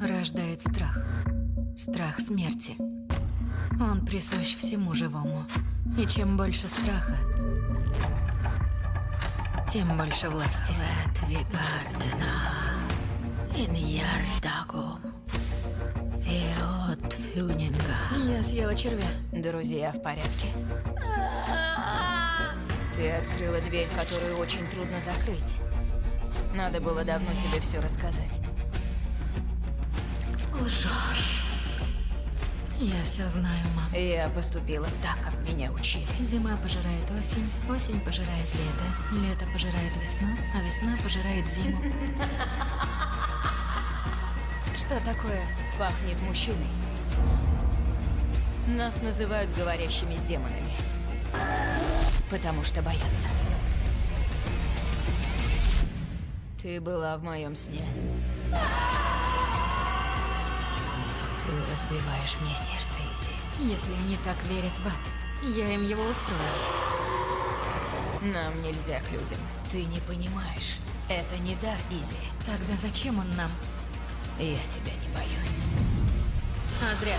рождает страх. Страх смерти. Он присущ всему живому. И чем больше страха, тем больше власти. Я съела червя. Друзья в порядке? Ты открыла дверь, которую очень трудно закрыть. Надо было давно тебе все рассказать. Лжешь. Я все знаю, мам. Я поступила так, как меня учили. Зима пожирает осень, осень пожирает лето, лето пожирает весну, а весна пожирает зиму. Что такое? Пахнет мужчиной. Нас называют говорящими с демонами. Потому что боятся. Ты была в моем сне. Разбиваешь мне сердце, Изи. Если они так верят в ад, я им его устрою. Нам нельзя к людям. Ты не понимаешь. Это не дар, Изи. Тогда зачем он нам? Я тебя не боюсь. А зря.